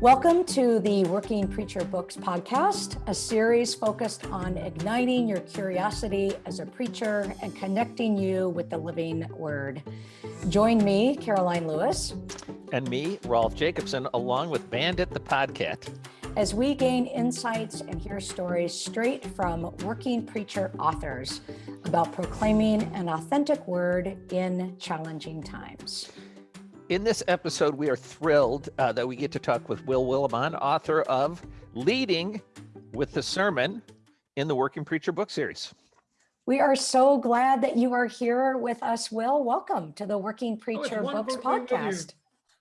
Welcome to the Working Preacher Books podcast, a series focused on igniting your curiosity as a preacher and connecting you with the living word. Join me, Caroline Lewis. And me, Rolf Jacobson, along with Bandit the Podcat. As we gain insights and hear stories straight from working preacher authors about proclaiming an authentic word in challenging times. In this episode, we are thrilled uh, that we get to talk with Will Willimon, author of Leading with the Sermon in the Working Preacher book series. We are so glad that you are here with us, Will. Welcome to the Working Oh, Preacher it's Books wonderful to be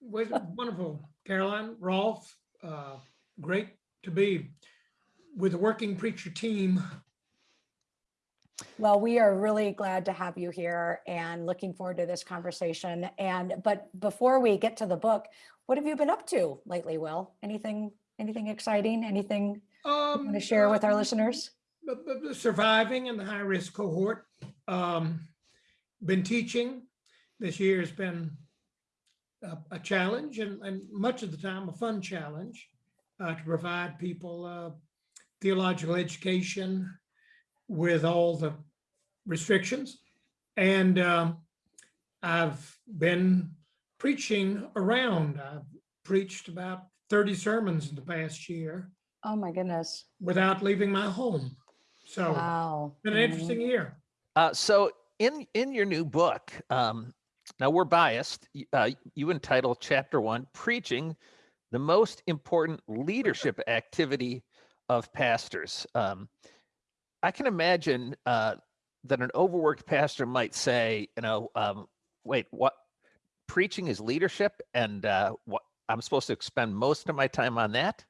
with you. podcast. Wonderful, Caroline, Rolf, uh, great to be with the working preacher team. Well, we are really glad to have you here and looking forward to this conversation. And but before we get to the book, what have you been up to lately, Will? Anything anything exciting? Anything you Um, want to share with our uh, listeners? Surviving in the high risk cohort. Um, been teaching. This year has been a, a challenge and, and much of the time a fun challenge uh, to provide people uh, theological education with all the restrictions. And um, I've been preaching around. I've preached about 30 sermons in the past year Oh my goodness. without leaving my home. So Wow. been an interesting year. Uh, so, in in your new book, um, now we're biased. Uh, you entitle Chapter One "Preaching: The Most Important Leadership Activity of Pastors." Um, I can imagine uh, that an overworked pastor might say, you know, um, wait, what? Preaching is leadership, and uh, what I'm supposed to spend most of my time on that.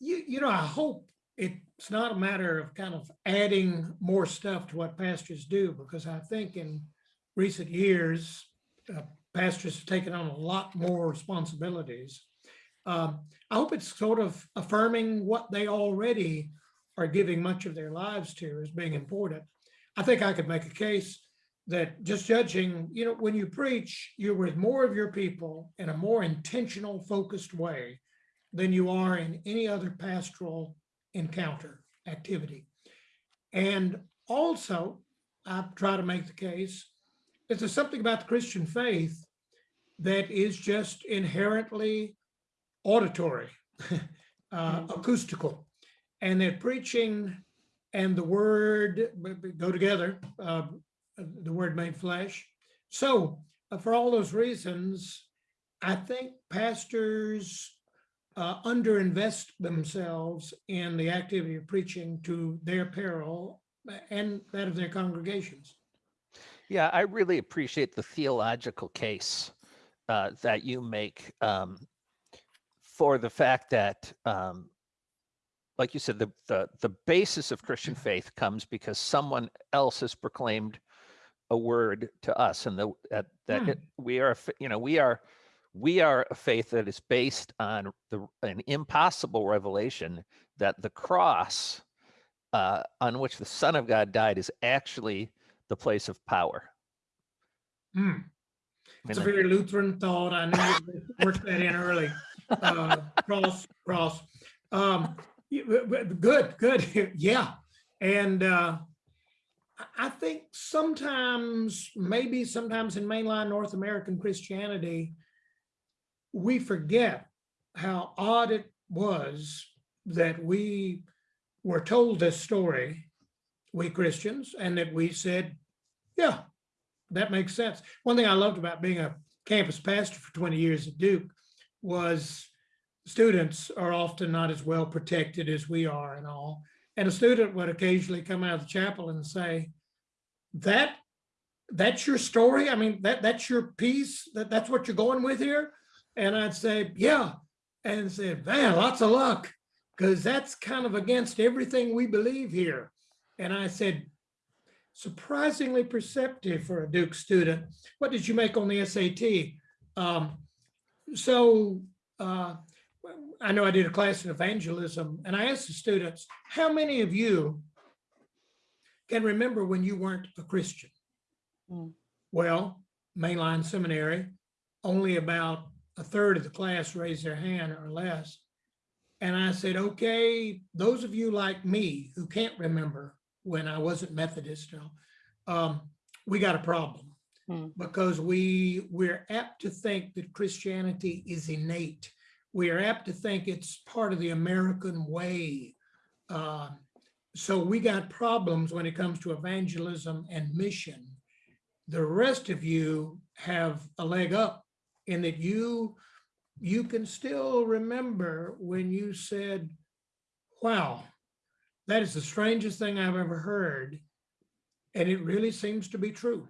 You, you know, I hope it's not a matter of kind of adding more stuff to what pastors do, because I think in recent years, uh, pastors have taken on a lot more responsibilities. Um, I hope it's sort of affirming what they already are giving much of their lives to as being important. I think I could make a case that just judging, you know, when you preach, you're with more of your people in a more intentional, focused way than you are in any other pastoral encounter activity. And also, I try to make the case that there's something about the Christian faith that is just inherently auditory, uh, acoustical, and that preaching and the word go together, uh, the word made flesh. So, uh, for all those reasons, I think pastors uh, underinvest themselves in the activity of preaching to their peril and that of their congregations. Yeah, I really appreciate the theological case uh, that you make um, for the fact that, um, like you said, the, the the basis of Christian faith comes because someone else has proclaimed a word to us, and the, that that Hmm. it, we are, a you know, we are we are a faith that is based on the an impossible revelation that the cross uh, on which the Son of God died is actually the place of power. Hmm. It's a very Lutheran thought. I knew you'd work that in early. Uh, Cross, cross. Um, y- w- w- Good, good. Yeah. And uh, I- think sometimes, maybe sometimes in mainline North American Christianity, we forget how odd it was that we were told this story, we Christians, and that we said, yeah, that makes sense. One thing I loved about being a campus pastor for 20 years at Duke was students are often not as well protected as we are and all. And a student would occasionally come out of the chapel and say, that, that's your story? I mean, that, that's your piece? That, that's what you're going with here? And I'd say, yeah. And said, man, lots of luck, because that's kind of against everything we believe here. And I said, surprisingly perceptive for a Duke student. What did you make on the SAT? Um, so uh, I know I did a class in evangelism, and I asked the students, how many of you can remember when you weren't a Christian? Hmm. Well, mainline seminary, only about a third of the class raised their hand or less. And I said, okay, those of you like me who can't remember when I wasn't Methodist, um, we got a problem. Hmm. Because we, we're apt to think that Christianity is innate. We are apt to think it's part of the American way. Uh, so we got problems when it comes to evangelism and mission. The rest of you have a leg up in that you you can still remember when you said, wow, that is the strangest thing I've ever heard. And it really seems to be true.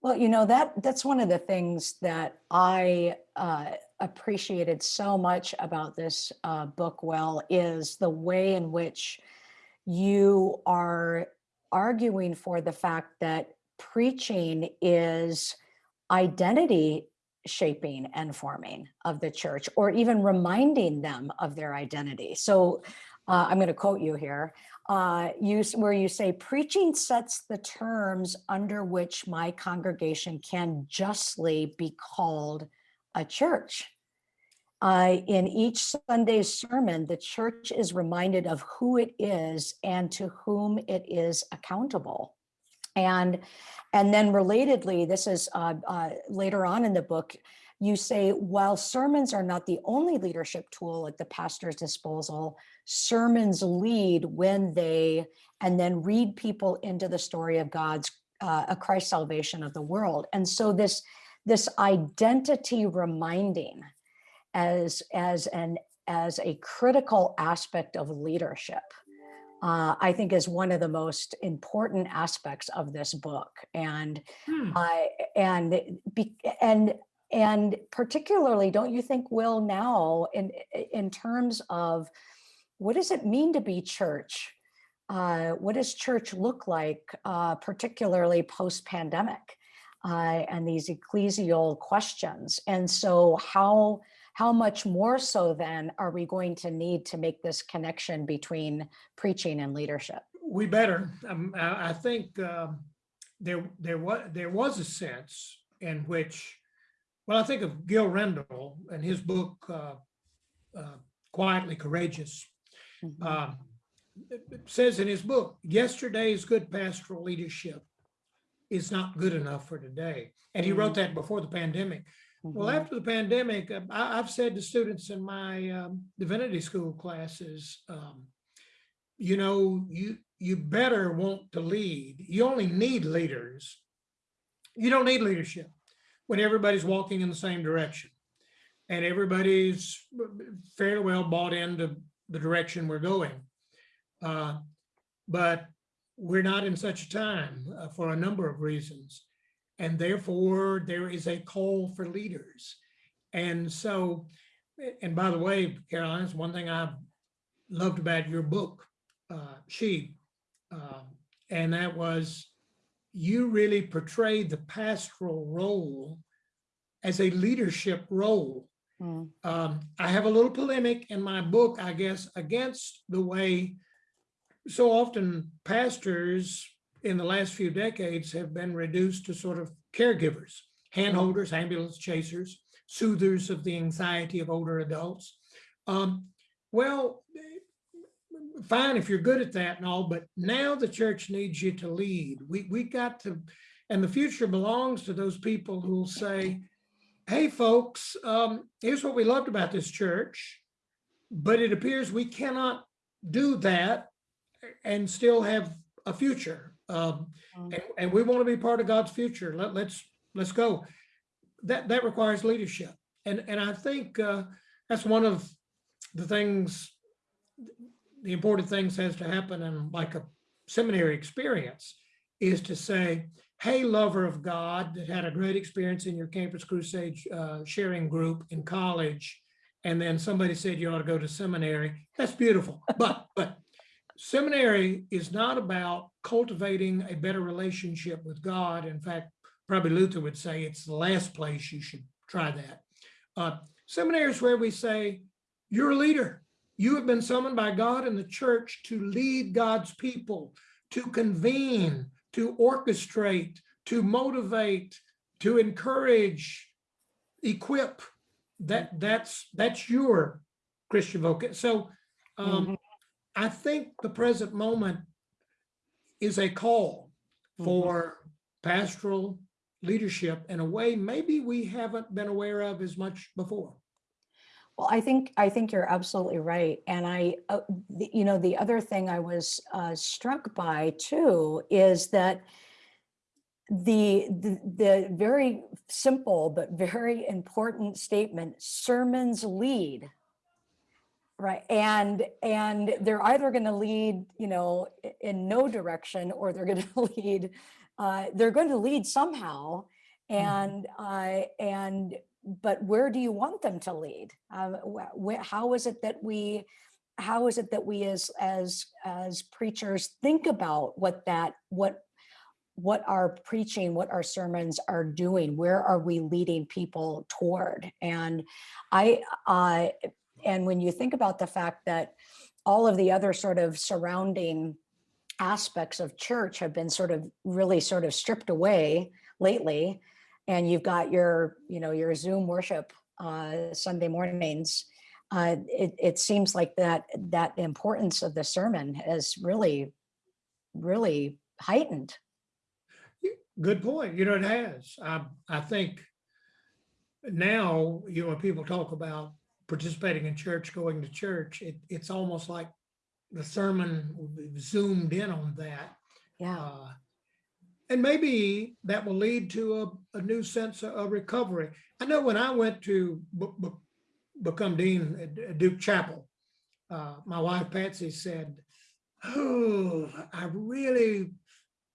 Well, you know, that that's one of the things that I uh, appreciated so much about this uh, book, well is the way in which you are arguing for the fact that preaching is identity shaping and forming of the church, or even reminding them of their identity. So uh, I'm going to quote you here uh, use where you say preaching sets the terms under which my congregation can justly be called a church. In each Sunday's sermon, the church is reminded of who it is and to whom it is accountable. And, and then relatedly, this is uh, uh, later on in the book, you say, while sermons are not the only leadership tool at the pastor's disposal, sermons lead when they, and then read people into the story of God's, uh, a Christ salvation of the world. And so this, this identity reminding as, as an, as a critical aspect of leadership, uh, I think is one of the most important aspects of this book. And Hmm. I and be, and and particularly, don't you think, Will, now in in terms of what does it mean to be church? Uh, what does church look like, uh, particularly post-pandemic, uh, and these ecclesial questions? And so, how how much more so then are we going to need to make this connection between preaching and leadership? We better. Um, I, I think um, there there was there was a sense in which, well, I think of Gil Rendle and his book uh, uh, "Quietly Courageous." It it says in his book, yesterday's good pastoral leadership is not good enough for today. And he wrote that before the pandemic. Well, Mhm. after the pandemic, uh, I, I've said to students in my um, divinity school classes, um, you know, you you better want to lead. You only need leaders. You don't need leadership when everybody's walking in the same direction and everybody's fairly well bought into the direction we're going. Uh, but we're not in such a time uh, for a number of reasons. And therefore, there is a call for leaders. And so, and by the way, Caroline, it's one thing I loved about your book, uh, She, uh, and that was you really portrayed the pastoral role as a leadership role. Mm, Um, I have a little polemic in my book, I guess, against the way so often pastors in the last few decades have been reduced to sort of caregivers, handholders, ambulance chasers, soothers of the anxiety of older adults. Um, well, fine if you're good at that and all, but now the church needs you to lead. We we got to, and the future belongs to those people who will say, "Hey, folks, um, here's what we loved about this church, but it appears we cannot do that and still have a future. Um, Mm. and, and we want to be part of God's future. Let, let's let's go. That that requires leadership, and and I think uh, that's one of the things, the important things has to happen in like a seminary experience, is to say, hey, lover of God that had a great experience in your Campus Crusade uh, sharing group in college, and then somebody said you ought to go to seminary. That's beautiful, but but seminary is not about cultivating a better relationship with God. In fact, probably Luther would say it's the last place you should try that. Uh, seminary is where we say, you're a leader. You have been summoned by God and the church to lead God's people, to convene, to orchestrate, to motivate, to encourage, equip. That that's that's your Christian vocation. So um, Mhm. I think the present moment is a call Mhm. for pastoral leadership in a way maybe we haven't been aware of as much before. Well, I think, I think you're absolutely right. And I, uh, the- you know, the other thing I was uh, struck by too is that the, the, the very simple but very important statement, sermons lead. Right, and, and they're either going to lead, you know, in no direction or they're going to lead, uh, they're going to lead somehow. And, uh, and but where do you want them to lead? Um, wh- how is it that we, how is it that we as as as preachers think about what that what what our preaching, what our sermons are doing? Where are we leading people toward? And I, uh, and when you think about the fact that all of the other sort of surrounding aspects of church have been sort of really sort of stripped away lately and you've got your you know your zoom worship uh sunday mornings uh it, it seems like that that importance of the sermon has really really heightened Good point. You know, it has. I, I think now, you know, people talk about participating in church, going to church, it, it's almost like the sermon zoomed in on that. yeah Uh, And maybe that will lead to a, a new sense of- of recovery. I know when I went to be- be- become dean at Duke Chapel, uh, my wife Patsy said, oh, I really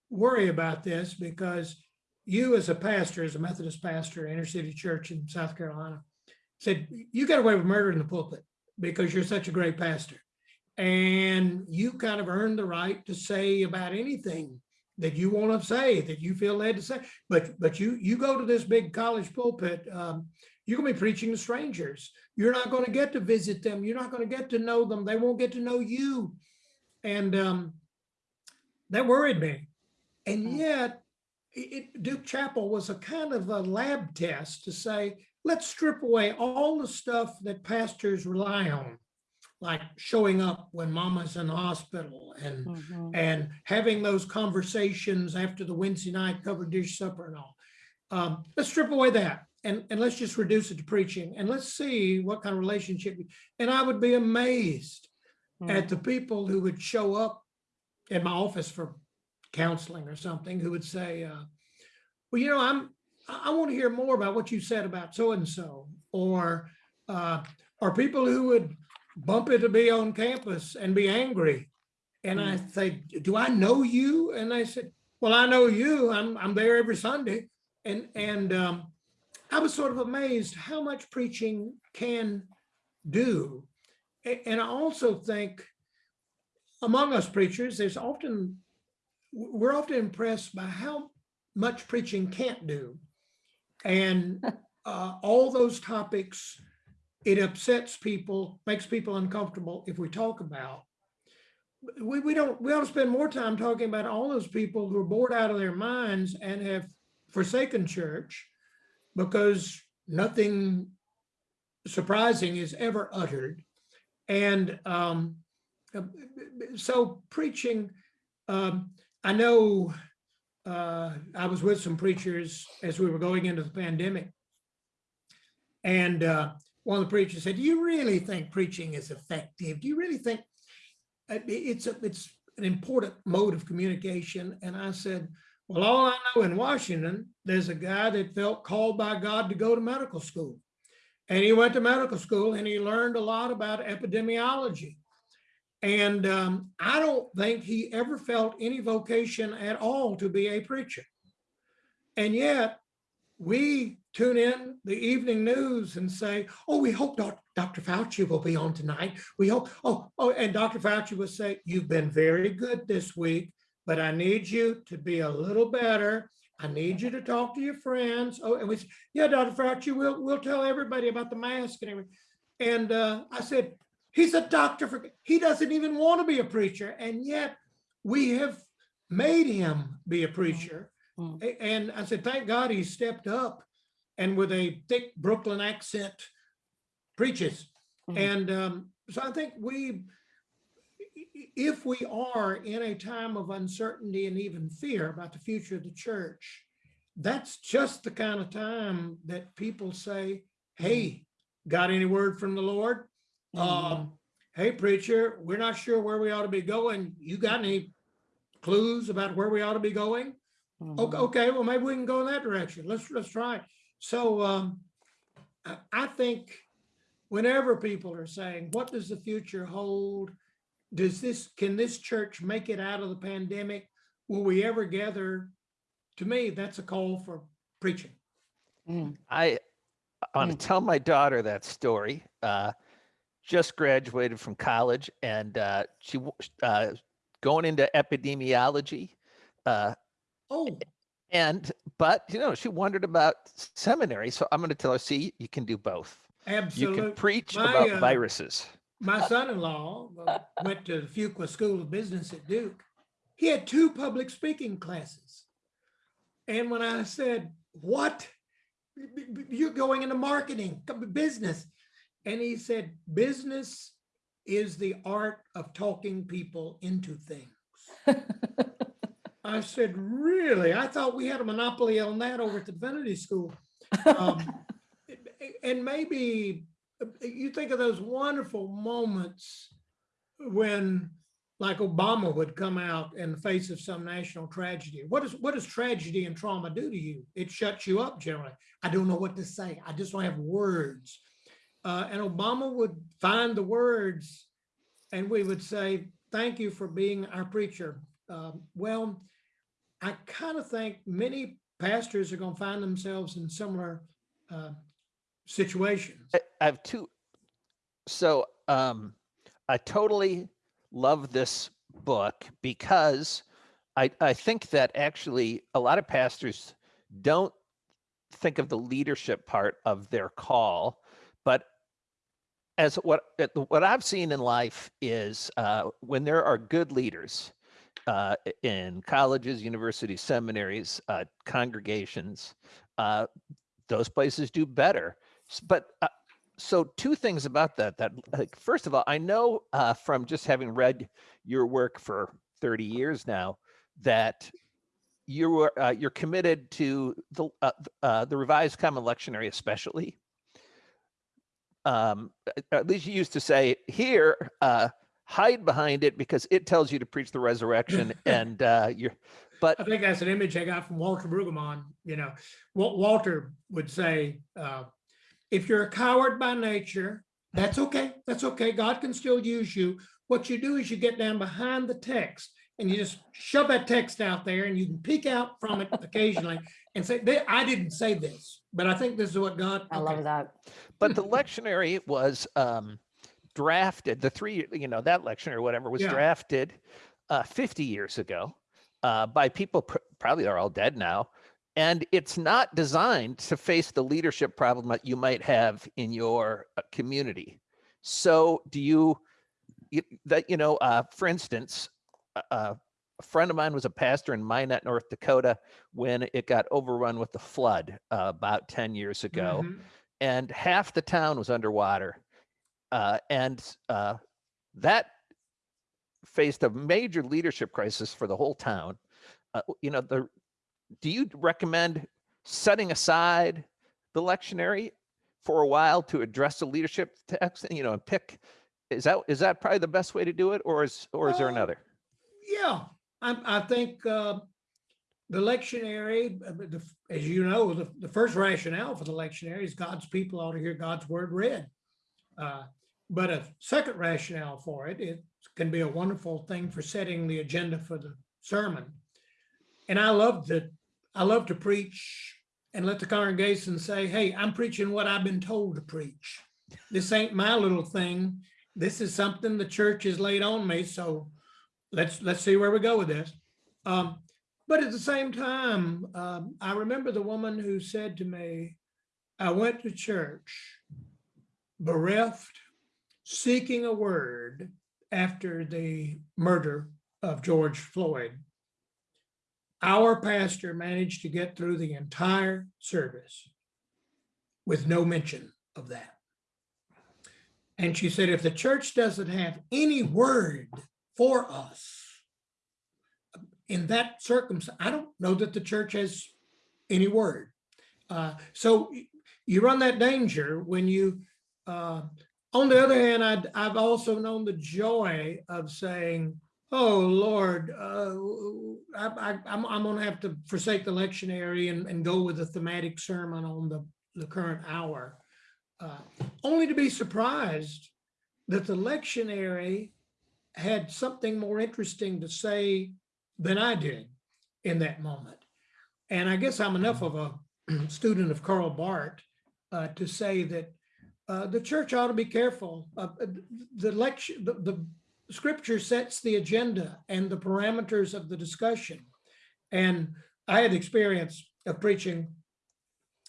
worry about this because you as a pastor, as a Methodist pastor, inner city church in South Carolina, said, you got away with murder in the pulpit because you're such a great pastor. And you kind of earned the right to say about anything that you want to say, that you feel led to say. But but you you go to this big college pulpit, um, you're gonna be preaching to strangers. You're not going to get to visit them. You're not going to get to know them. They won't get to know you. And um, that worried me. And Mm. yet, it- Duke Chapel was a kind of a lab test to say, let's strip away all the stuff that pastors rely on, like showing up when mama's in the hospital and Mhm. and having those conversations after the Wednesday night covered dish supper and all. Um, let's strip away that and, and let's just reduce it to preaching and let's see what kind of relationship. we- And I would be amazed at the people who would show up in my office for counseling or something who would say, uh, well, you know, I'm, I, want to hear more about what you said about so-and-so or, uh, or people who would bump into me on campus and be angry. And I say, do I know you? And I said, well, I know you. I'm, I'm there every Sunday. And, and, um, I was sort of amazed how much preaching can do. And I also think among us preachers, there's often, we're often impressed by how much preaching can't do. And uh, all those topics, it upsets people, makes people uncomfortable if we talk about. We, we don't, we ought to spend more time talking about all those people who are bored out of their minds and have forsaken church because nothing surprising is ever uttered. And um, so preaching, um, I know uh, I was with some preachers as we were going into the pandemic. And uh, one of the preachers said, do you really think preaching is effective? Do you really think uh, it's, a- it's an important mode of communication? And I said, well, all I know in Washington, there's a guy that felt called by God to go to medical school. And he went to medical school and he learned a lot about epidemiology. And um, I don't think he ever felt any vocation at all to be a preacher. And yet we tune in the evening news and say, oh, we hope doc- Dr. Fauci will be on tonight. We hope, oh, oh, and Dr. Fauci will say, you've been very good this week, but I need you to be a little better. I need you to talk to your friends. Oh, and we said, yeah, Dr. Fauci, we'll, we'll tell everybody about the mask and everything. And uh, I said, he's a doctor for, he doesn't even want to be a preacher. And yet we have made him be a preacher. Mm. A- And I said, thank God he stepped up and with a thick Brooklyn accent preaches. Mhm. And um, so I think we, if we are in a time of uncertainty and even fear about the future of the church, that's just the kind of time that people say, hey, got any word from the Lord? Mhm. Um, hey, preacher, we're not sure where we ought to be going. You got any clues about where we ought to be going? Okay, Mhm. okay, well, maybe we can go in that direction. Let's, let's try. it. So um, I, I think whenever people are saying, what does the future hold? Does this, can this church make it out of the pandemic? Will we ever gather? To me, that's a call for preaching. Mm. I want to Mm. tell my daughter that story. Uh, just graduated from college, and uh, she uh, going into epidemiology. Uh, Oh, and but you know, she wondered about seminary, so I'm going to tell her, see, you can do both. Absolutely. You can preach My, about uh, viruses. My son-in-law uh, went to the Fuqua School of Business at Duke. He had two public speaking classes. And when I said, what? You're going into marketing, business. And he said, business is the art of talking people into things. I said, really? I thought we had a monopoly on that over at the Divinity School. Um, and maybe you think of those wonderful moments when like Obama would come out in the face of some national tragedy. What is what does tragedy and trauma do to you? It shuts you up generally. I don't know what to say. I just don't have words. Uh, and Obama would find the words and we would say, thank you for being our preacher. Um, well, I kind of think many pastors are going to find themselves in similar uh, situations. I, I have two. So um, I totally love this book because I, I think that actually a lot of pastors don't think of the leadership part of their call, but as what what I've seen in life is uh, when there are good leaders uh, in colleges, universities, seminaries, uh, congregations, uh, those places do better. But uh, so two things about that. That like first of all, I know uh, from just having read your work for 30 years now that you were you're committed to the the revised common lectionary, especially. Um, at- least you used to say here, uh, hide behind it because it tells you to preach the resurrection, and uh, you're. But I think that's an image I got from Walter Brueggemann, you know, Wa- Walter would say, uh, if you're a coward by nature, that's okay, that's okay, God can still use you. What you do is you get down behind the text and you just shove that text out there and you can peek out from it occasionally and say, I didn't say this, but I think this is what God. I okay." love that. but the lectionary was um, drafted. The three, you know, that lectionary, or whatever, was Yeah. drafted uh, 50 years ago uh, by people pr- probably are all dead now, and it's not designed to face the leadership problem that you might have in your uh, community. So, do you, you that you know, uh, for instance, a friend of mine was a pastor in Minot, North Dakota, when it got overrun with the flood uh, about 10 years ago Mhm. and half the town was underwater. Uh, and uh, that faced a major leadership crisis for the whole town. Uh, you know, the do you recommend setting aside the lectionary for a while to address the leadership text? You know, and pick is that is that probably the best way to do it, or is or is there Uh, another? Yeah, I, I think uh, the lectionary, uh, the as you know, the, the first rationale for the lectionary is God's people ought to hear God's word read. Uh, But a second rationale for it, it can be a wonderful thing for setting the agenda for the sermon. And I love to, I love to preach and let the congregation say, hey, I'm preaching what I've been told to preach. This ain't my little thing. This is something the church has laid on me, so let's, let's see where we go with this. Um, but at the same time, um, I remember the woman who said to me, I went to church bereft, seeking a word after the murder of George Floyd. Our pastor managed to get through the entire service with no mention of that. And she said, if the church doesn't have any word for us in that circumstance, I don't know that the church has any word. Uh, so you run that danger when you, uh, on the other hand, I'd, I've also known the joy of saying, oh, Lord, uh, I, I, I'm, I'm gonna have to forsake the lectionary and, and go with a thematic sermon on the, the current hour. Uh, Only to be surprised that the lectionary had something more interesting to say than I did in that moment. And I guess I'm enough of a student of Karl Barth uh, to say that uh, the church ought to be careful. Uh, The lecture, the, the scripture sets the agenda and the parameters of the discussion. And I had experience of preaching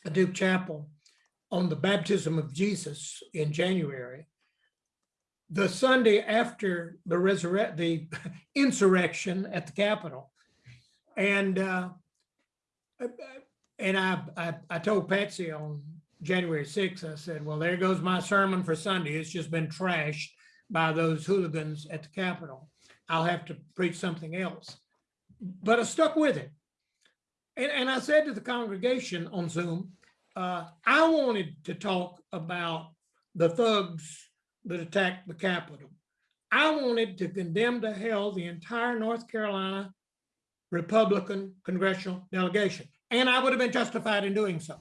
at Duke Chapel on the baptism of Jesus in January. The Sunday after the resurrect, the insurrection at the Capitol. And uh, and I, I, I told Patsy on January sixth, I said, well, there goes my sermon for Sunday. It's just been trashed by those hooligans at the Capitol. I'll have to preach something else. But I stuck with it. And, and I said to the congregation on Zoom, uh, I wanted to talk about the thugs that attacked the Capitol. I wanted to condemn to hell the entire North Carolina Republican congressional delegation, and I would have been justified in doing so.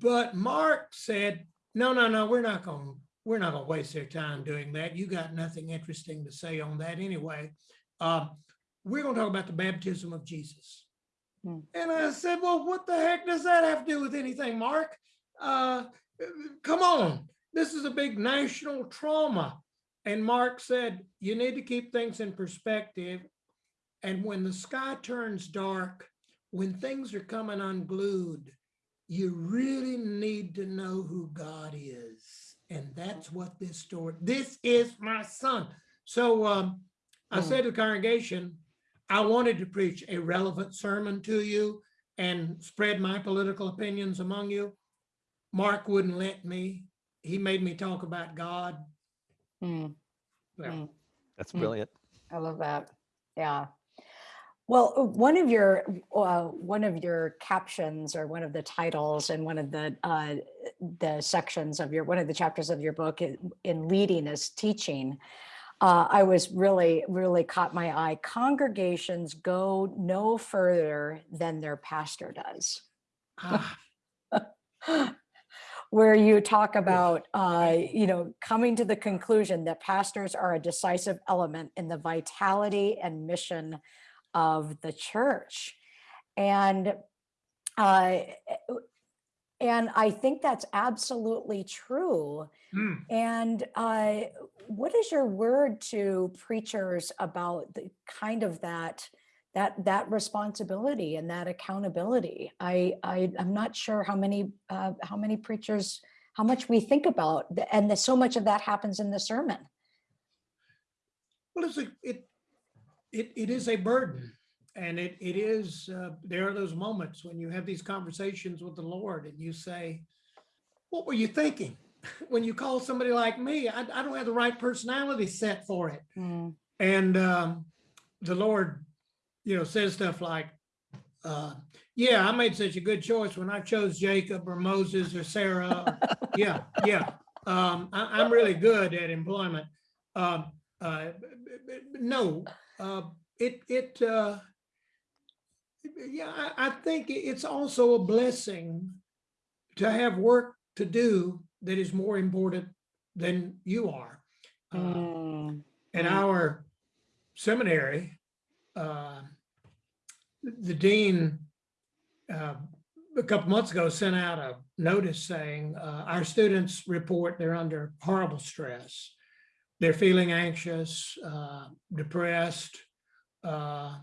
But Mark said, no, no, no, we're not going, we're not going to waste their time doing that. You got nothing interesting to say on that anyway. Uh, we're going to talk about the baptism of Jesus. Hmm. And I said, well, what the heck does that have to do with anything, Mark? Uh, come on, this is a big national trauma. And Mark said, you need to keep things in perspective. And when the sky turns dark, when things are coming unglued, you really need to know who God is. And that's what this story, this is my son. So um, I Hmm. said to the congregation, I wanted to preach a relevant sermon to you and spread my political opinions among you. Mark wouldn't let me. He made me talk about God. Hmm, Well, hmm. That's Mm. brilliant. I love that. Yeah. Well, uh, one of your uh, one of your captions or one of the titles and one of the uh, the sections of your one of the chapters of your book in, in leading is teaching. Uh, I was really really caught my eye. Congregations go no further than their pastor does. ah, where you talk about, uh, you know, coming to the conclusion that pastors are a decisive element in the vitality and mission of the church. And uh, and I think that's absolutely true. hmm. And uh, what is your word to preachers about the kind of that that that responsibility and that accountability? I, I I'm not sure how many uh, how many preachers how much we think about and that so much of that happens in the sermon. Well, it's a, it, it, it is a burden. And it, it is, uh, there are those moments when you have these conversations with the Lord and you say, what were you thinking? When you call somebody like me, I, I don't have the right personality set for it. Mm, And um, the Lord, you know, says stuff like, uh, yeah, I made such a good choice when I chose Jacob or Moses or Sarah. Yeah, yeah. Um, I, I'm really good at employment. Um, uh, no, uh, it, it, uh, yeah, I, I think it's also a blessing to have work to do that is more important than you are. Uh, mm, in Mm. our seminary, uh, the dean uh, a couple months ago sent out a notice saying, uh, our students report they're under horrible stress. They're feeling anxious, uh, depressed. uh,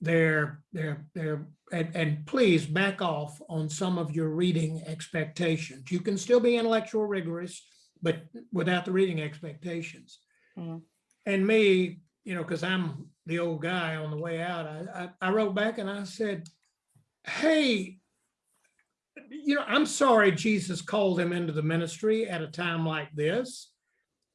They're, they're, they're, and, and please back off on some of your reading expectations. You can still be intellectual rigorous, but without the reading expectations. mm, And me, you know, because I'm the old guy on the way out, I, I, I wrote back and I said, hey, you know, I'm sorry Jesus called them into the ministry at a time like this.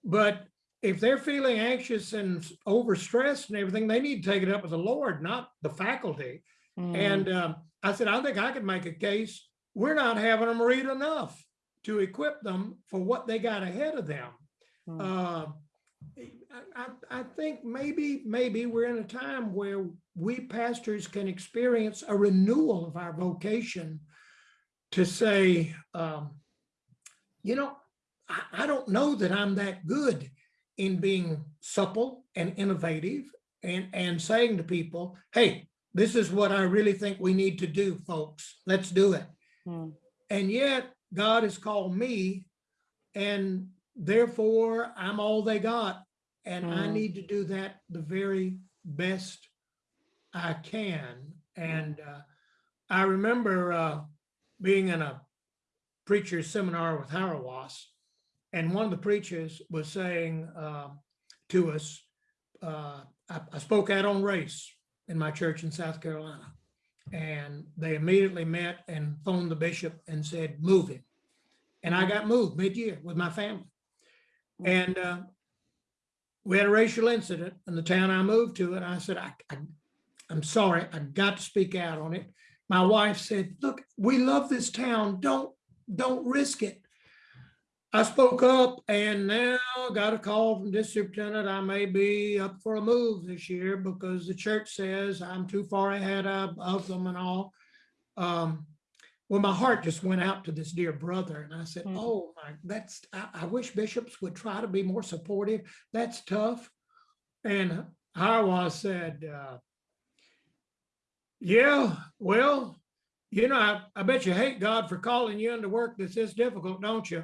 But if they're feeling anxious and overstressed and everything, they need to take it up with the Lord, not the faculty. Mm, And um, I said, I think I could make a case. We're not having them read enough to equip them for what they got ahead of them. Mm. Uh, I, I, think maybe, maybe we're in a time where we pastors can experience a renewal of our vocation to say, um, you know, I, I don't know that I'm that good in being supple and innovative and, and saying to people, hey, this is what I really think we need to do, folks. Let's do it. mm, And yet God has called me and therefore I'm all they got. And I Mm. need to do that the very best I can. And uh, I remember uh, being in a preacher's seminar with Hauerwas. And one of the preachers was saying uh, to us, uh, I, I spoke out on race in my church in South Carolina. And they immediately met and phoned the bishop and said, move him. And I got moved mid-year with my family. And uh, we had a racial incident in the town I moved to, and I said, I, I, I'm sorry, I got to speak out on it. My wife said, look, we love this town. Don't, don't risk it. I spoke up and now got a call from this superintendent. I may be up for a move this year because the church says I'm too far ahead of, of them and all. Um, well, my heart just went out to this dear brother and I said, Mm. oh my, that's, I, I wish bishops would try to be more supportive. That's tough. And Hauerwas said, uh, yeah, well, you know, I, I bet you hate God for calling you into work that's this difficult, don't you?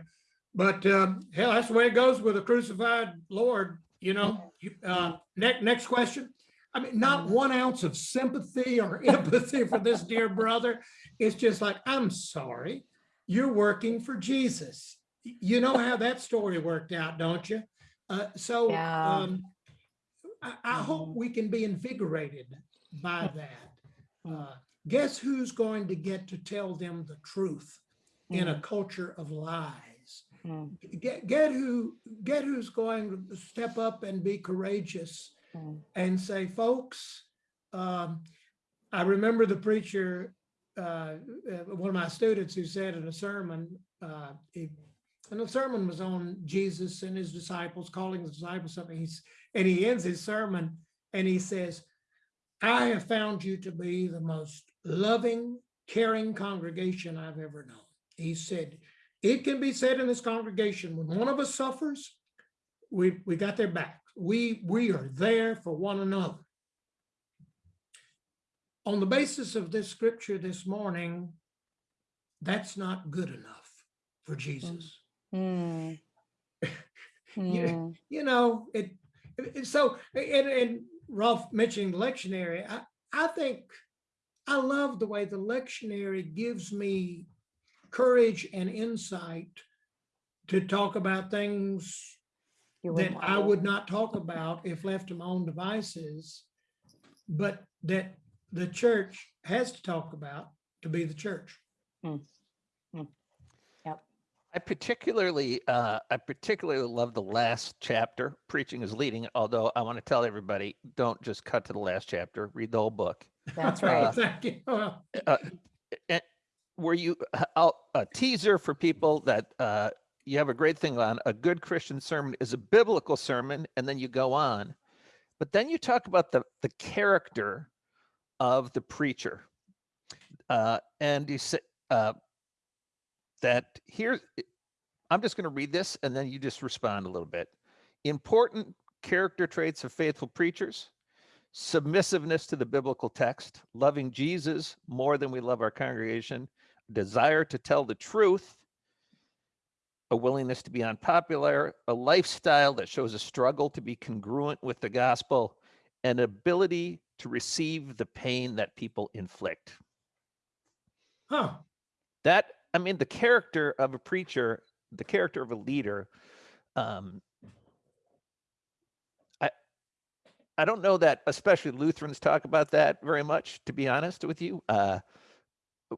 But um, hell, that's the way it goes with a crucified Lord, you know. Uh, next, next question. I mean, not one ounce of sympathy or empathy for this dear brother. It's just like, I'm sorry, you're working for Jesus. You know how that story worked out, don't you? Uh, so Yeah. um, I, I hope Mhm. we can be invigorated by that. Mm. Uh, Guess who's going to get to tell them the truth in a mm, culture of lies? mm, Get, get who, get who's going to step up and be courageous mm, and say, folks, um, I remember the preacher, uh, uh, one of my students who said in a sermon, uh, he, and the sermon was on Jesus and his disciples, calling the disciples something. He's, and he ends his sermon and he says, I have found you to be the most loving, caring congregation I've ever known. He said, it can be said in this congregation, when one of us suffers, we, we got their back. We, we are there for one another. On the basis of this scripture this morning, that's not good enough for Jesus. mm, mm, You know, it, it- so, and, and Rolf mentioning the lectionary, I, I think, I love the way the lectionary gives me courage and insight to talk about things you that wouldn't I would not talk about if left to my own devices, but that the church has to talk about to be the church. Hmm. Hmm. Yep. I particularly, uh, I particularly love the last chapter, preaching is leading, although I want to tell everybody, don't just cut to the last chapter, read the whole book. That's right. Thank you. Well, And were you, uh, I'll, a teaser for people that, uh, you have a great thing on, a good Christian sermon is a biblical sermon, and then you go on. But then you talk about the, the character of the preacher. Uh, and you say, uh, that here, I'm just going to read this and then you just respond a little bit. Important character traits of faithful preachers submissiveness to the biblical text, loving Jesus more than we love our congregation, desire to tell the truth, a willingness to be unpopular, a lifestyle that shows a struggle to be congruent with the gospel, an ability to receive the pain that people inflict. Huh, that i mean the character of a preacher the character of a leader um i i don't know that especially lutherans talk about that very much to be honest with you. Uh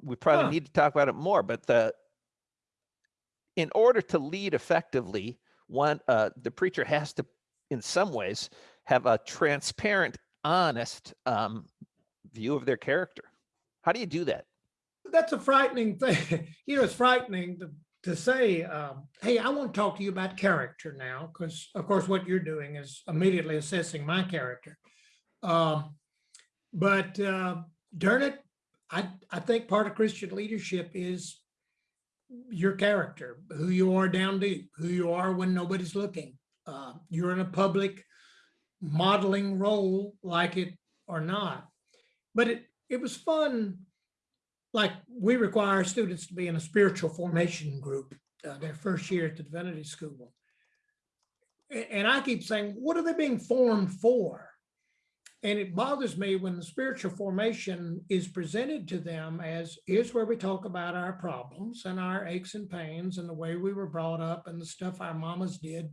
we probably Huh. need to talk about it more, but the in order to lead effectively, one uh, the preacher has to, in some ways, have a transparent, honest um, view of their character. How do you do that? That's a frightening thing. You know, it's frightening to, to say, um, hey, I want to talk to you about character now, because of course, what you're doing is immediately assessing my character. Um, but uh, darn it, I, I think part of Christian leadership is your character, who you are down deep, who you are when nobody's looking. Uh, you're in a public modeling role, like it or not. But it, it was fun like we require students to be in a spiritual formation group uh, their first year at the divinity school. And I keep saying, what are they being formed for? And it bothers me when the spiritual formation is presented to them as here's where we talk about our problems and our aches and pains and the way we were brought up and the stuff our mamas did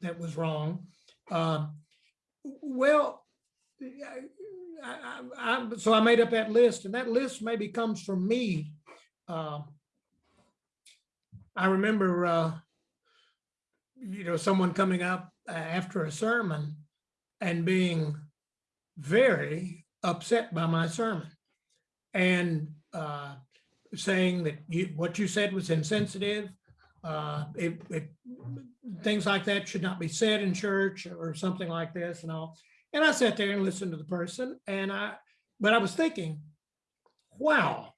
that was wrong. Um, well, I, I, I, so I made up that list and that list maybe comes from me. Um, I remember, uh, you know, someone coming up uh, after a sermon and being very upset by my sermon and uh, saying that you, what you said was insensitive. Uh, it, it, things like that should not be said in church or something like this and all. And I sat there and listened to the person and I, but I was thinking, wow,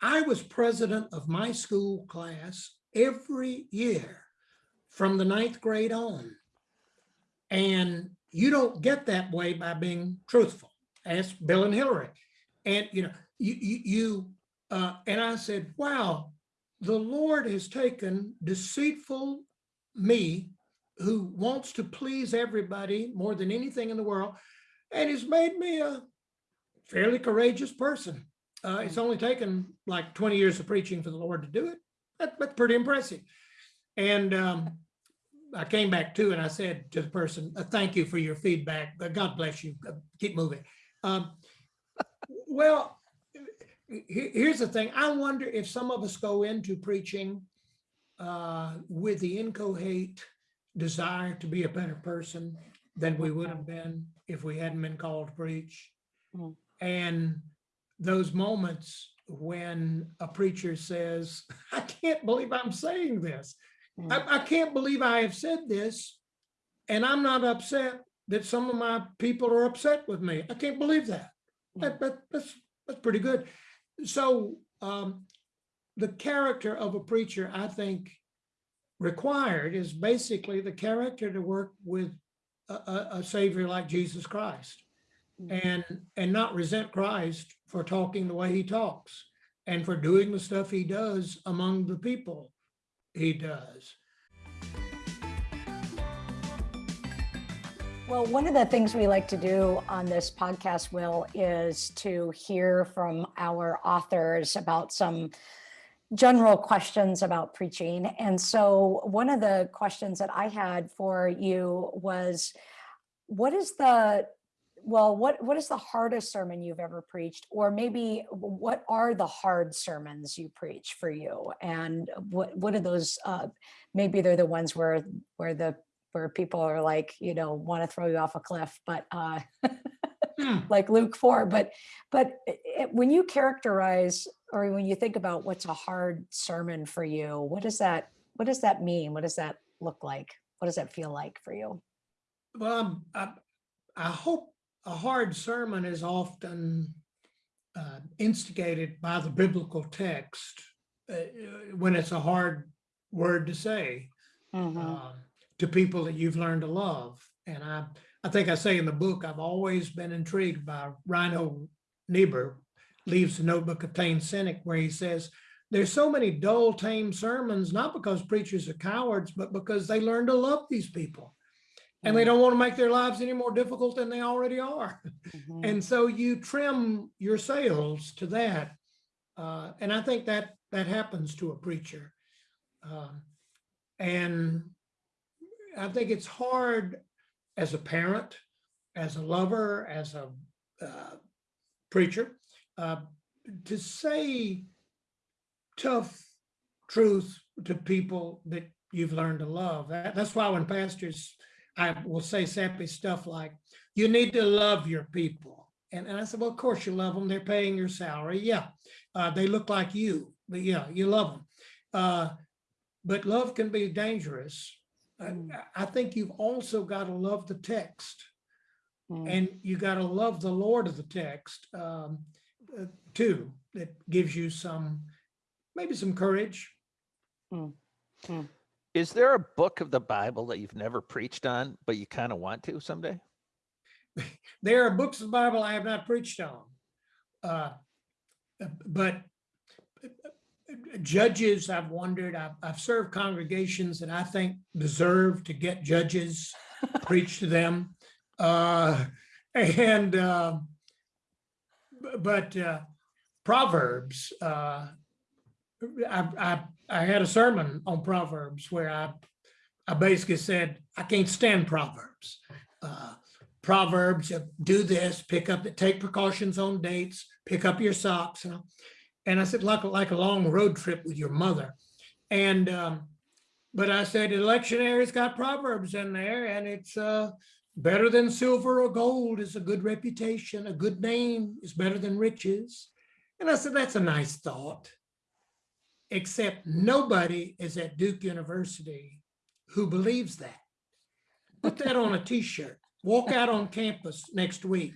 I was president of my school class every year from the ninth grade on. And you don't get that way by being truthful. Ask Bill and Hillary. And, you know, you, you, you uh, and I said, wow, the Lord has taken deceitful me who wants to please everybody more than anything in the world and has made me a fairly courageous person. Uh, it's only taken like 20 years of preaching for the Lord to do it. That, that's pretty impressive. And um, I came back to and I said to the person, "Uh, thank you for your feedback. God bless you. Keep moving. Um, well, here's the thing. I wonder if some of us go into preaching uh, with the incoherent desire to be a better person than we would have been if we hadn't been called to preach. Mm. And those moments when a preacher says, I can't believe I'm saying this. Mm. I, I can't believe I have said this. And I'm not upset that some of my people are upset with me. I can't believe that. That, that that's that's pretty good. So um, the character of a preacher, I think, required is basically the character to work with a, a, a savior like Jesus Christ and and not resent Christ for talking the way he talks and for doing the stuff he does among the people he does. Well, one of the things we like to do on this podcast, Will, is to hear from our authors about some general questions about preaching. And so one of the questions that I had for you was, what is the, well, what, what is the hardest sermon you've ever preached? Or maybe what are the hard sermons you preach for you? And what, what are those, uh, maybe they're the ones where, where the where people are like, you know, want to throw you off a cliff, but uh, Hmm. like Luke 4. But but it- when you characterize or when you think about what's a hard sermon for you, what does that what does that mean? What does that look like? What does that feel like for you? Well, I'm- I, I hope a hard sermon is often uh, instigated by the biblical text uh, when it's a hard word to say. um, to people that you've learned to love. And I, I think I say in the book, I've always been intrigued by Reinhold Niebuhr, leaves the notebook of tame cynic, where he says, there's so many dull, tame sermons, not because preachers are cowards, but because they learn to love these people. And they don't want to make their lives any more difficult than they already are. Mhm. And so you trim your sails to that. Uh, and I think that that happens to a preacher. Um, and I think it's hard as a parent, as a lover, as a uh, preacher. Uh, to say tough truth to people that you've learned to love. That, that's why when pastors, I will say sappy stuff like, you need to love your people. And, and I said, well, of course you love them. They're paying your salary. Yeah. Uh, they look like you, but yeah, you love them. Uh, but love can be dangerous. I- Mm. I think you've also got to love the text Mm. and you got to love the Lord of the text um, uh, too. That gives you some, maybe some courage. Is there a book of the Bible that you've never preached on, but you kind of want to someday? There are books of the Bible I have not preached on. Uh, But judges, I've wondered, I've, I've served congregations that I think deserve to get judges, preach to them. Uh, And, uh, but uh, Proverbs, uh, I, I, I had a sermon on Proverbs where I, I basically said, I can't stand Proverbs. Uh, Proverbs, uh, do this, pick up, take precautions on dates, pick up your socks. And I said, like, like a long road trip with your mother. And, um, but I said, electionary's got Proverbs in there and it's, uh, better than silver or gold is a good reputation, a good name is better than riches. And I said, that's a nice thought. Except nobody is at Duke University who believes that. Put that on a t-shirt, walk out on campus next week.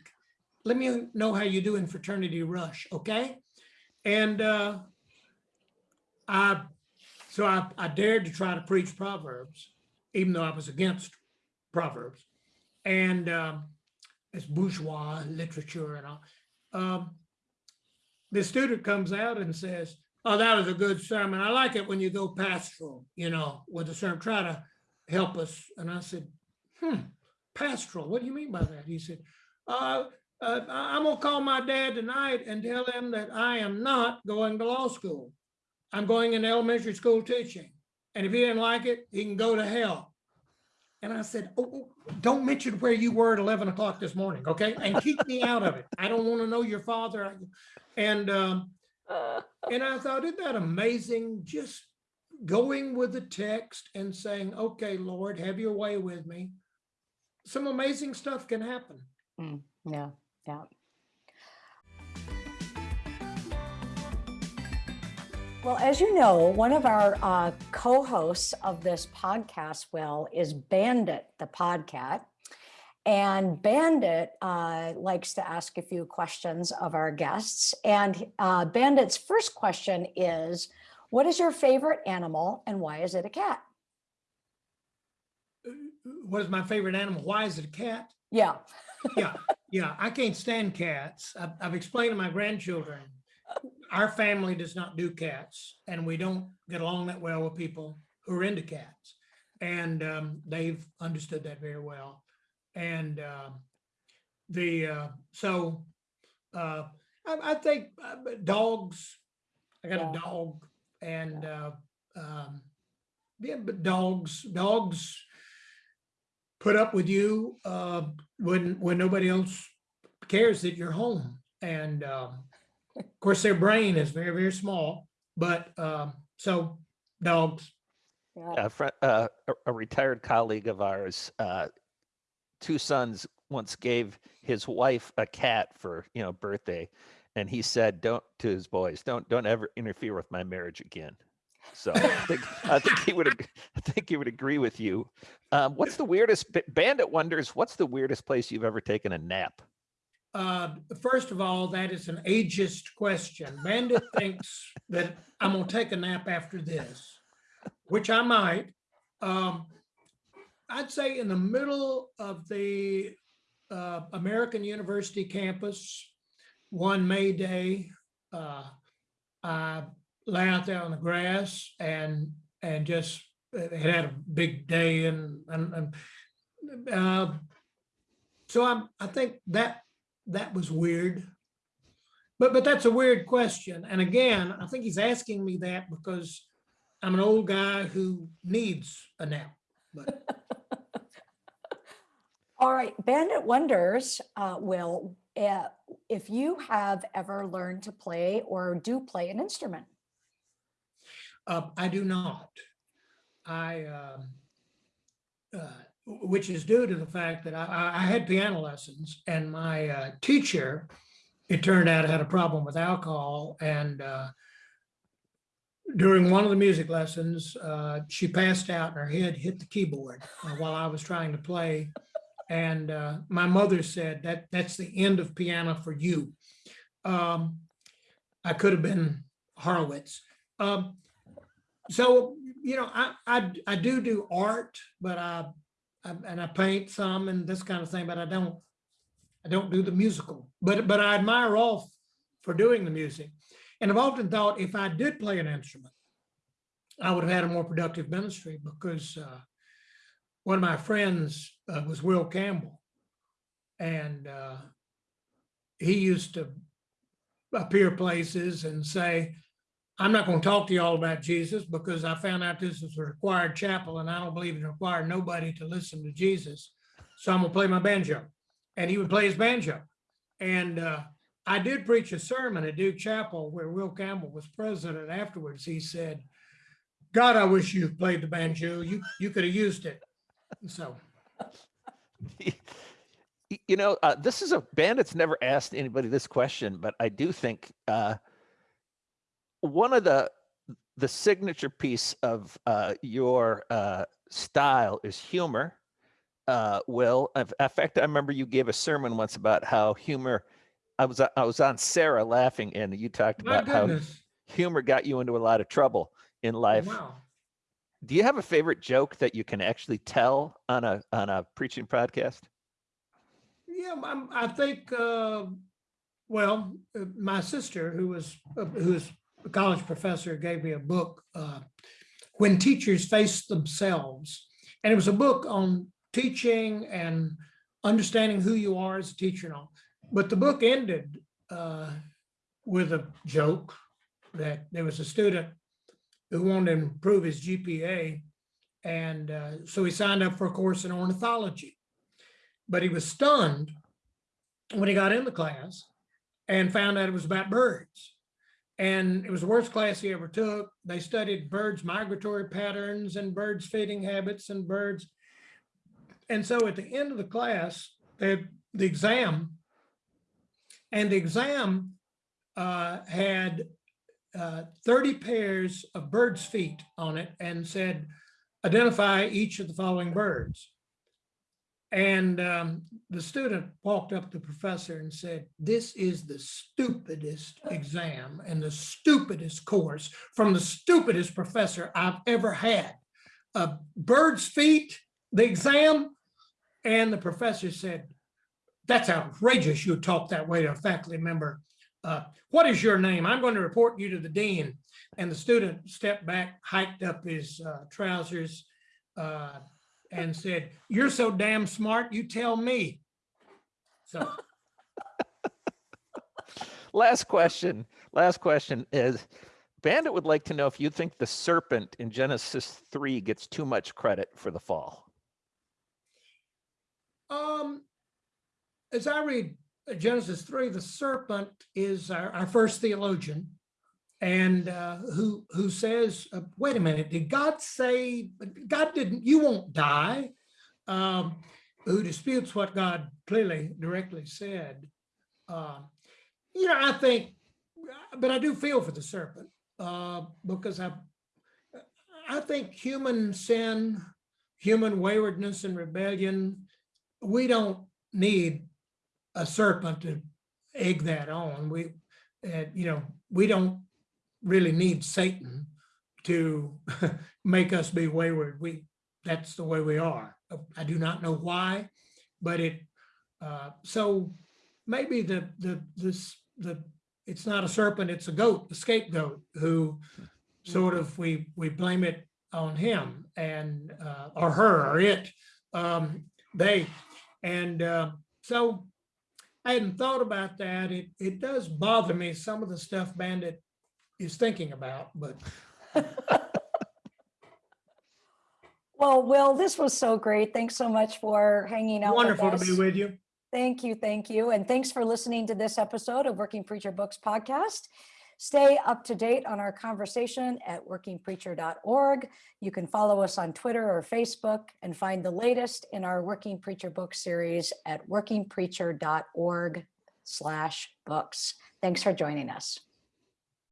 Let me know how you do in fraternity rush, okay? And uh, I, so I, I dared to try to preach Proverbs, even though I was against Proverbs. And um, it's bourgeois literature and all. Um, the student comes out and says, oh, that was a good sermon. I like it when you go pastoral, you know, with the sermon, try to help us. And I said, hmm, pastoral, what do you mean by that? He said, uh, uh, I'm gonna call my dad tonight and tell him that I am not going to law school. I'm going into elementary school teaching. And if he didn't like it, he can go to hell. And I said, oh, oh, don't mention where you were at 11 o'clock this morning, okay? And keep me out of it. I don't want to know your father. And, um, and I thought, isn't that amazing? Just going with the text and saying, okay, Lord, have your way with me. Some amazing stuff can happen. Yeah, yeah. Well, as you know, one of our uh, co-hosts of this podcast, Will, is Bandit the Podcat. And Bandit uh, likes to ask a few questions of our guests. And uh, Bandit's first question is, what is your favorite animal and why is it a cat? What is my favorite animal? Why is it a cat? Yeah, Yeah, yeah, I can't stand cats. I've, I've explained to my grandchildren, our family does not do cats and we don't get along that well with people who are into cats. And um, they've understood that very well. And um, the, uh, so uh, I, I think uh, dogs, I got Yeah. a dog and uh, um, yeah, but dogs, dogs put up with you uh, when when nobody else cares that you're home. And um, of course, their brain is very very small. But um, so dogs. yeah, a friend, uh, a, a retired colleague of ours, uh, two sons once gave his wife a cat for you know birthday, and he said, "Don't to his boys, don't don't ever interfere with my marriage again." So I think I think he would I think he would agree with you. Um, what's the weirdest? Bandit wonders what's the weirdest place you've ever taken a nap? Uh, first of all, that is an ageist question. Bandit thinks that I'm gonna take a nap after this, which I might. Um, I'd say in the middle of the uh, American University campus, one May day, uh, I lay out there on the grass and and just had had a big day and and, and uh, so I'm I think that that was weird. But but that's a weird question. And again, I think he's asking me that because I'm an old guy who needs a nap. But All right, Bandit wonders, uh, Will, uh, if you have ever learned to play or do play an instrument. Uh, I do not. I, um, uh, which is due to the fact that I, I- had piano lessons and my uh, teacher, it turned out had a problem with alcohol and uh, during one of the music lessons, uh, she passed out and her head hit the keyboard uh, while I was trying to play. And uh, my mother said that that's the end of piano for you. Um, I could have been Horowitz. Um, so, you know, I, I, I do do art, but I, I, and I paint some and this kind of thing, but I don't, I don't do the musical, but, but I admire Rolf for doing the music. And I've often thought if I did play an instrument, I would have had a more productive ministry because uh, one of my friends uh, was Will Campbell. And uh, he used to appear places and say, I'm not going to talk to y'all about Jesus because I found out this is a required chapel and I don't believe it required nobody to listen to Jesus. So I'm gonna play my banjo. And he would play his banjo. And uh, I did preach a sermon at Duke Chapel where Will Campbell was president afterwards. He said, God, I wish you played the banjo. You, you could have used it. So, you know, uh, this is a bandit's never asked anybody this question, but I do think uh, one of the the signature piece of uh, your uh, style is humor. Uh, Will, in fact, I remember you gave a sermon once about how humor. I was I was on Sarah laughing, and you talked my about how humor got you into a lot of trouble in life. Wow. Do you have a favorite joke that you can actually tell on a on a preaching podcast? Yeah, I'm, I think, uh, well, uh, my sister, who was, uh, who was a college professor, gave me a book, uh, When Teachers Face Themselves. And it was a book on teaching and understanding who you are as a teacher and all. But the book ended uh, with a joke that there was a student who wanted to improve his GPA. And uh, so he signed up for a course in ornithology but he was stunned when he got in the class and found out it was about birds. And it was the worst class he ever took. They studied birds' migratory patterns and birds' feeding habits and birds. And so at the end of the class, they had the exam. And the exam uh, had uh, 30 pairs of birds' feet on it and said, identify each of the following birds. And um, the student walked up to the professor and said, this is the stupidest exam and the stupidest course from the stupidest professor I've ever had. Uh, bird's feet, the exam. And the professor said, that's outrageous. You talk that way to a faculty member. Uh, what is your name? I'm going to report you to the dean. And the student stepped back, hiked up his uh, trousers, uh, and said, you're so damn smart, you tell me. So, Last question. Last question is Bandit would like to know if you think the serpent in Genesis 3 gets too much credit for the fall. um, as I read Genesis three, the serpent is our, our first theologian. And uh, who who says, uh, wait a minute, did God say, God didn't, you won't die? Um, who disputes what God clearly directly said. Uh, you know, I think, but I do feel for the serpent uh, because I, I think human sin, human waywardness and rebellion, we don't need a serpent to egg that on. We, uh, you know, we don't really need Satan to make us be wayward. We, that's the way we are. I do not know why, but it, uh, so maybe the, the, this, the, it's not a serpent, it's a goat, the scapegoat who sort of, we, we blame it on him and, uh, or her or it, um, they, and, uh, so I hadn't thought about that. It, it does bother me, some of the stuff Bandit is thinking about, but Well, Will, this was so great. Thanks so much for hanging out with wonderful to be with you. Thank you, thank you. And thanks for listening to this episode of Working Preacher Books podcast. Stay up to date on our conversation at workingpreacher.org. You can follow us on Twitter or Facebook and find the latest in our Working Preacher Book series at workingpreacher.org slash books. Thanks for joining us.